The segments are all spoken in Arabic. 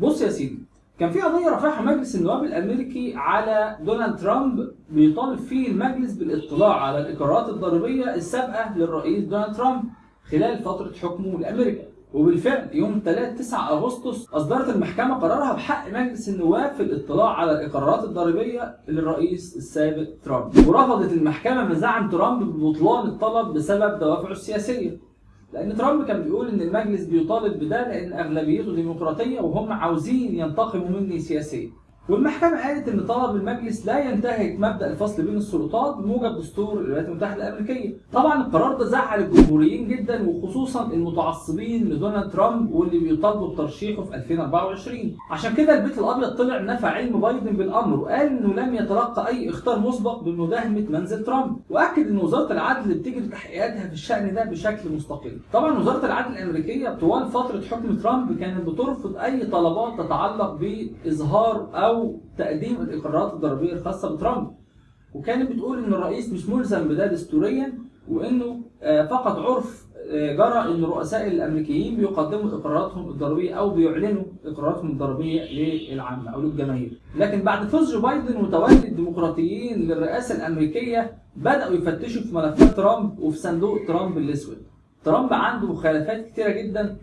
بص يا سيدي كان في قضية رفعها مجلس النواب الأمريكي على دونالد ترامب بيطالب فيه المجلس بالاطلاع على الإقرارات الضريبية السابقة للرئيس دونالد ترامب خلال فترة حكمه لأمريكا. وبالفعل يوم 3 9 أغسطس أصدرت المحكمة قرارها بحق مجلس النواب في الاطلاع على الإقرارات الضريبية للرئيس السابق ترامب. ورفضت المحكمة مزاعم ترامب ببطلان الطلب بسبب دوافعه السياسية. لأن ترامب كان بيقول إن المجلس بيطالب بده لأن أغلبيته ديمقراطية وهم عاوزين ينتقموا مني سياسيا. والمحكمة قالت إن طلب المجلس لا ينتهك مبدأ الفصل بين السلطات بموجب دستور الولايات المتحدة الأمريكية. طبعا القرار ده زعل الجمهوريين جدا وخصوصا المتعصبين لدونالد ترامب واللي بيطالبوا بترشيحه في 2024. عشان كده البيت الأبيض طلع نفى علم بايدن بالأمر وقال إنه لم يتلقى أي إخطار مسبق بمداهمة منزل ترامب، وأكد إن وزارة العدل بتجري تحقيقاتها في الشأن ده بشكل مستقل. طبعا وزارة العدل الأمريكية طوال فترة حكم ترامب كانت بترفض أي طلبات تتعلق بإظهار أو أو تقديم الإقرارات الضريبية الخاصة بترامب. وكانت بتقول إن الرئيس مش ملزم بده دستوريا وإنه فقط عرف جرى إن الرؤساء الأمريكيين بيقدموا إقراراتهم الضريبية أو بيعلنوا إقراراتهم الضريبية للعامة أو للجماهير. لكن بعد فوز جو بايدن وتولي الديمقراطيين للرئاسة الأمريكية بدأوا يفتشوا في ملفات ترامب وفي صندوق ترامب الأسود. ترامب عنده مخالفات كتيرة جدا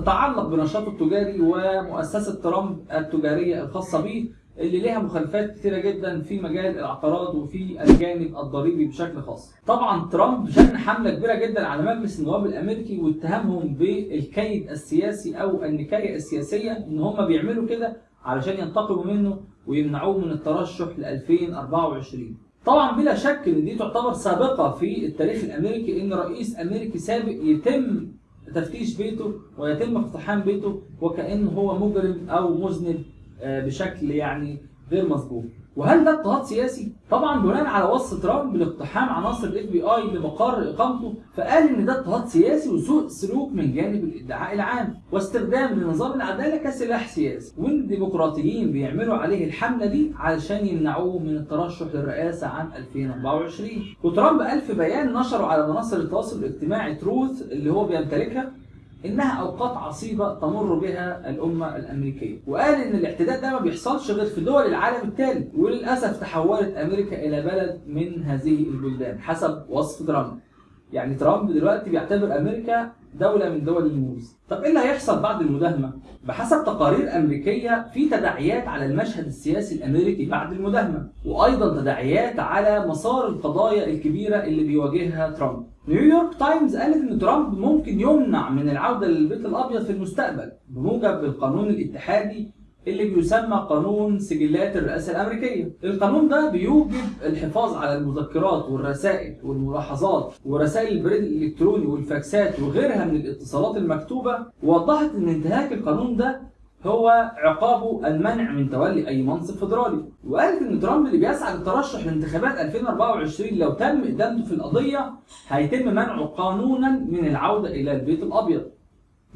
تتعلق بنشاطه التجاري ومؤسسة ترامب التجارية الخاصة به اللي ليها مخالفات كتيرة جدا في مجال العقارات وفي الجانب الضريبي بشكل خاص. طبعا ترامب شن حملة كبيرة جدا على مجلس النواب الأمريكي واتهمهم بالكيد السياسي أو النكاية السياسية إن هم بيعملوا كده علشان ينتقموا منه ويمنعوه من الترشح ل 2024. طبعا بلا شك إن دي تعتبر سابقة في التاريخ الأمريكي إن رئيس أمريكي سابق يتم تفتيش بيته ويتم اقتحام بيته وكأنه هو مجرم أو مذنب بشكل يعني غير مسبوق. وهل ده اضطهاد سياسي؟ طبعا بناء على وصف ترامب لاقتحام عناصر ال FBI لمقر إقامته فقال إن ده اضطهاد سياسي وسوء سلوك من جانب الإدعاء العام واستخدام لنظام العدالة كسلاح سياسي وان الديمقراطيين بيعملوا عليه الحملة دي علشان يمنعوه من الترشح للرئاسة عام 2024 وترامب قال في بيان نشره على منصه التواصل الاجتماعي Truth اللي هو بيمتلكها إنها أوقات عصيبة تمر بها الأمة الأمريكية. وقال إن الاعتداء ده ما بيحصلش غير في دول العالم الثالث وللأسف تحولت أمريكا إلى بلد من هذه البلدان حسب وصف ترامب. يعني ترامب دلوقتي بيعتبر أمريكا دولة من دول الموز. طب إيه اللي هيحصل بعد المداهمة؟ بحسب تقارير أمريكية في تداعيات على المشهد السياسي الأمريكي بعد المداهمة، وأيضا تداعيات على مسار القضايا الكبيرة اللي بيواجهها ترامب. نيويورك تايمز قالت إن ترامب ممكن يمنع من العودة للبيت الأبيض في المستقبل بموجب القانون الاتحادي اللي بيسمى قانون سجلات الرئاسة الأمريكية. القانون ده بيوجب الحفاظ على المذكرات والرسائل والملاحظات ورسائل البريد الإلكتروني والفاكسات وغيرها من الاتصالات المكتوبة ووضحت إن انتهاك القانون ده هو عقابه المنع من تولي أي منصب فيدرالي. وقالت إن ترامب اللي بيسعى للترشح لانتخابات 2024 لو تم إدانته في القضية هيتم منعه قانونا من العودة إلى البيت الأبيض.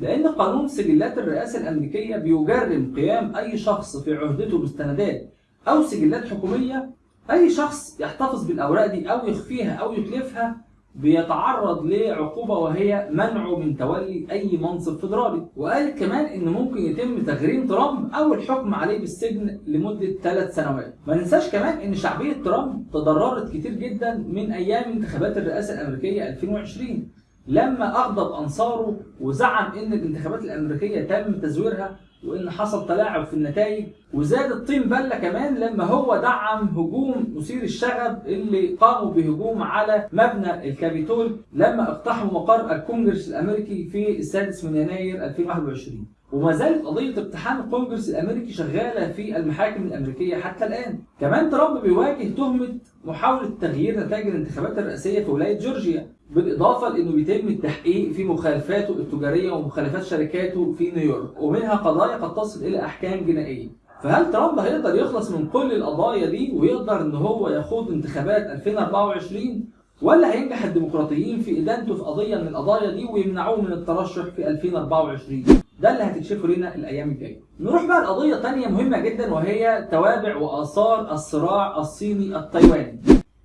لأن قانون سجلات الرئاسة الأمريكية بيجرم قيام أي شخص في عهدته مستندات أو سجلات حكومية أي شخص يحتفظ بالأوراق دي أو يخفيها أو يتلفها بيتعرض لعقوبة وهي منعه من تولي أي منصب فيدرالي. وقالت كمان إن ممكن يتم تغريم ترامب أو الحكم عليه بالسجن لمدة ثلاث سنوات. ما ننساش كمان إن شعبية ترامب تضررت كتير جدا من أيام انتخابات الرئاسة الأمريكية 2020 لما أغضب أنصاره وزعم إن الانتخابات الأمريكية تم تزويرها وإن حصل تلاعب في النتائج وزاد الطين بلة كمان لما هو دعم هجوم مثير الشغب اللي قاموا بهجوم على مبنى الكابيتول لما اقتحموا مقر الكونجرس الأمريكي في السادس من يناير 2021 وما زالت قضية اقتحام الكونجرس الأمريكي شغالة في المحاكم الأمريكية حتى الآن. كمان ترامب بيواجه تهمة محاولة تغيير نتائج الانتخابات الرئاسية في ولاية جورجيا، بالإضافة لأنه بيتم التحقيق في مخالفاته التجارية ومخالفات شركاته في نيويورك، ومنها قضايا قد تصل إلى أحكام جنائية. فهل ترامب هيقدر يخلص من كل القضايا دي ويقدر إن هو يخوض انتخابات 2024 ولا هينجح الديمقراطيين في إدانته في قضية من القضايا دي ويمنعوه من الترشح في 2024؟ ده اللي هتكشفه لنا الأيام الجاية. نروح بقى لقضية ثانية مهمة جدا وهي توابع وآثار الصراع الصيني التايواني.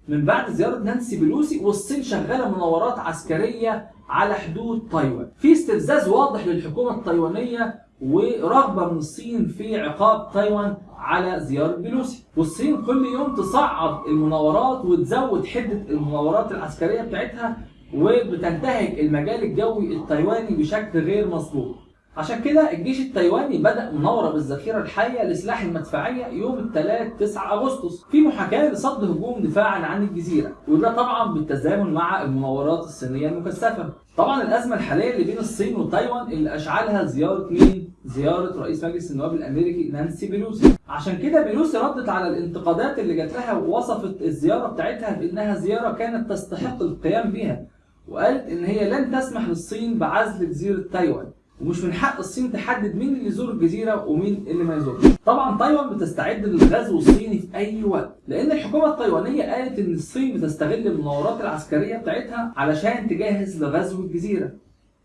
من بعد زيارة نانسي بلوسي والصين شغالة مناورات عسكرية على حدود تايوان. في استفزاز واضح للحكومة التايوانية ورغبة من الصين في عقاب تايوان على زيارة بيلوسي والصين كل يوم تصعد المناورات وتزود حدة المناورات العسكرية بتاعتها وبتنتهك المجال الجوي التايواني بشكل غير مسبوق عشان كده الجيش التايواني بدأ مناورة بالذخيرة الحية لسلاح المدفعية يوم الثلاث 9 أغسطس في محاكاة لصد هجوم دفاعا عن الجزيرة وده طبعا بالتزامن مع المناورات الصينية المكثفة. طبعا الأزمة الحالية اللي بين الصين وتايوان اللي أشعلها زيارة مين؟ زيارة رئيس مجلس النواب الأمريكي نانسي بيلوسي. عشان كده بيلوسي ردت على الانتقادات اللي جات لها ووصفت الزيارة بتاعتها بأنها زيارة كانت تستحق القيام بها وقالت إن هي لن تسمح للصين بعزل جزيرة تايوان. ومش من حق الصين تحدد مين اللي يزور الجزيرة ومين اللي ما يزورش. طبعا تايوان بتستعد للغزو الصيني في أي وقت، لأن الحكومة التايوانية قالت إن الصين بتستغل المناورات العسكرية بتاعتها علشان تجهز لغزو الجزيرة.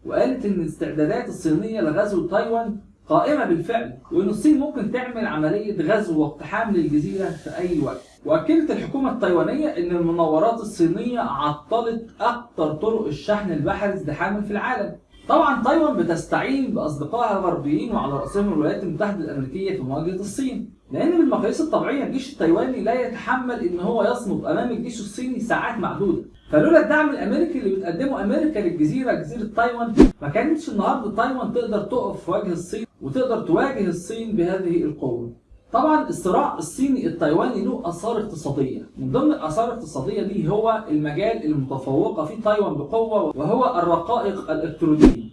وقالت إن الاستعدادات الصينية لغزو تايوان قائمة بالفعل، وإن الصين ممكن تعمل عملية غزو واقتحام للجزيرة في أي وقت. وأكدت الحكومة التايوانية إن المناورات الصينية عطلت أكثر طرق الشحن البحري ازدحاما في العالم. طبعا تايوان بتستعين بأصدقائها الغربيين وعلى رأسهم الولايات المتحدة الأمريكية في مواجهة الصين. لأن بالمقاييس الطبيعية الجيش التايواني لا يتحمل إن هو يصمد أمام الجيش الصيني ساعات معدودة. فلولا الدعم الأمريكي اللي بتقدمه أمريكا للجزيرة جزيرة تايوان ما كانتش النهارده تايوان تقدر تقف في وجه الصين وتقدر تواجه الصين بهذه القوة. طبعا الصراع الصيني التايواني له آثار اقتصادية. من ضمن الآثار الاقتصادية دي هو المجال المتفوقه فيه تايوان بقوة وهو الرقائق الإلكترونية.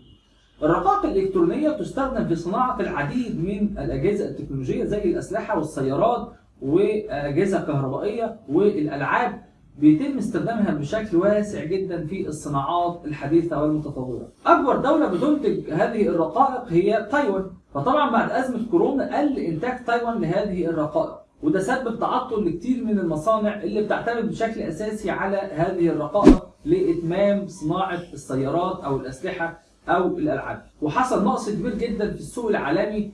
الرقائق الإلكترونية تستخدم في صناعة العديد من الأجهزة التكنولوجية زي الأسلحة والسيارات وأجهزة كهربائية والألعاب بيتم استخدامها بشكل واسع جدا في الصناعات الحديثة والمتطوره. أكبر دولة بتنتج هذه الرقائق هي تايوان، فطبعا بعد أزمة كورونا قل إنتاج تايوان لهذه الرقائق، وده سبب تعطل لكتير من المصانع اللي بتعتمد بشكل أساسي على هذه الرقائق لإتمام صناعة السيارات أو الأسلحة أو الألعاب، وحصل نقص كبير جدا في السوق العالمي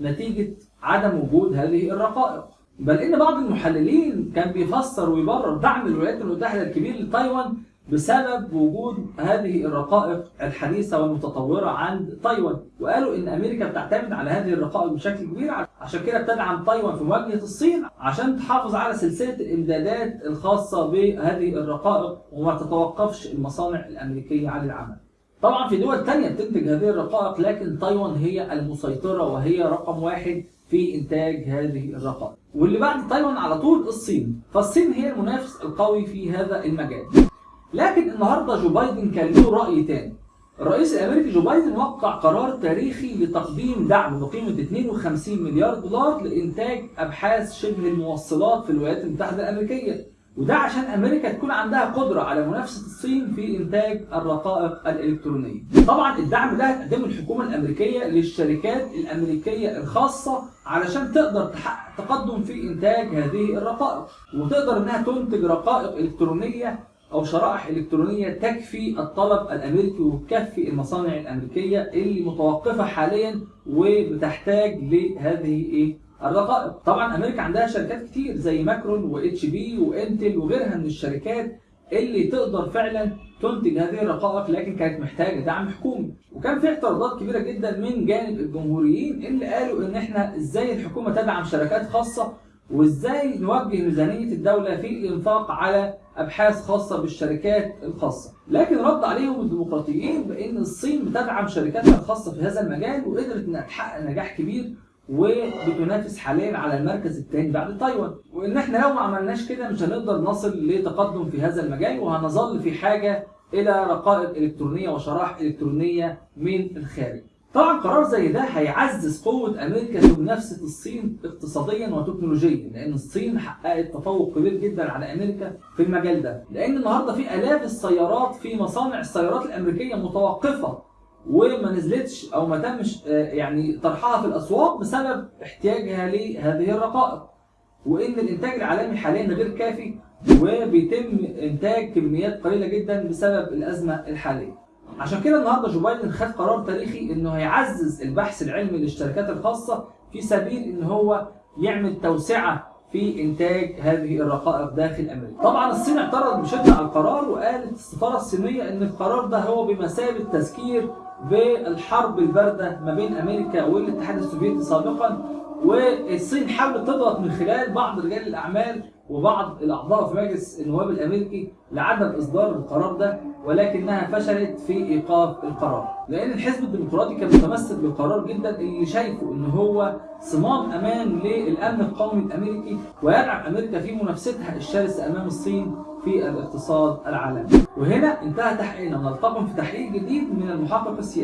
نتيجة عدم وجود هذه الرقائق. بل إن بعض المحللين كان بيفسر ويبرر دعم الولايات المتحدة الكبير لتايوان بسبب وجود هذه الرقائق الحديثة والمتطورة عند تايوان وقالوا إن أمريكا بتعتمد على هذه الرقائق بشكل كبير عشان كده بتدعم تايوان في مواجهة الصين عشان تحافظ على سلسلة الإمدادات الخاصة بهذه الرقائق وما تتوقفش المصانع الأمريكية عن العمل. طبعا في دول تانية بتنتج هذه الرقائق لكن تايوان هي المسيطرة وهي رقم واحد في إنتاج هذه الرقائق. واللي بعد تايوان على طول الصين فالصين هي المنافس القوي في هذا المجال لكن النهارده جو بايدن كان له رأي تاني. الرئيس الأمريكي جو بايدن وقع قرار تاريخي لتقديم دعم بقيمة 52 مليار دولار لإنتاج أبحاث شبه الموصلات في الولايات المتحدة الأمريكية. وده عشان أمريكا تكون عندها قدرة على منافسة الصين في إنتاج الرقائق الإلكترونية. طبعا الدعم ده هتقدمه الحكومة الأمريكية للشركات الأمريكية الخاصة علشان تقدر تحقق تقدم في إنتاج هذه الرقائق. وتقدر إنها تنتج رقائق إلكترونية أو شرائح إلكترونية تكفي الطلب الأمريكي وتكفي المصانع الأمريكية اللي متوقفة حاليا وبتحتاج لهذه إيه؟ الرقائق. طبعا أمريكا عندها شركات كتير زي ماكرون واتش بي وانتل وغيرها من الشركات اللي تقدر فعلا تنتج هذه الرقائق لكن كانت محتاجة دعم حكومي. وكان في اعتراضات كبيرة جدا من جانب الجمهوريين اللي قالوا إن إحنا إزاي الحكومة تدعم شركات خاصة وازاي نوجه ميزانية الدولة في الإنفاق على أبحاث خاصة بالشركات الخاصة. لكن رد عليهم الديمقراطيين بإن الصين بتدعم شركاتها الخاصة في هذا المجال وقدرت إنها تحقق نجاح كبير وبتنافس حاليا على المركز الثاني بعد تايوان. وإن إحنا لو ما عملناش كده مش هنقدر نصل لتقدم في هذا المجال وهنظل في حاجة إلى رقائق إلكترونية وشرائح إلكترونية من الخارج. طبعا قرار زي ده هيعزز قوة أمريكا في منافسة الصين اقتصاديا وتكنولوجيا لأن الصين حققت تفوق كبير جدا على أمريكا في المجال ده. لأن النهاردة في آلاف السيارات في مصانع السيارات الأمريكية متوقفة وما نزلتش أو ما تمش يعني طرحها في الأسواق بسبب احتياجها لهذه الرقائق. وإن الإنتاج العالمي حاليا غير كافي وبيتم إنتاج كميات قليلة جدا بسبب الأزمة الحالية. عشان كده النهارده جو بايدن خد قرار تاريخي انه هيعزز البحث العلمي للشركات الخاصة في سبيل ان هو يعمل توسعة في إنتاج هذه الرقائق داخل أمريكا. طبعا الصين اعترضت بشده على القرار وقالت السفارة الصينية إن القرار ده هو بمثابة تذكير بالحرب الباردة ما بين أمريكا والاتحاد السوفيتي سابقا والصين حاولت تضغط من خلال بعض رجال الأعمال وبعض الاعضاء في مجلس النواب الأمريكي لعدم إصدار القرار ده ولكنها فشلت في إيقاف القرار. لأن الحزب الديمقراطي كان متمسك بالقرار جدا اللي شايفه إن هو صمام أمان للأمن القومي الأمريكي ويدعم أمريكا في منافستها الشرسه أمام الصين في الاقتصاد العالمي. وهنا انتهى تحقيقنا. ونلتقم في تحقيق جديد من المحقق السياسي.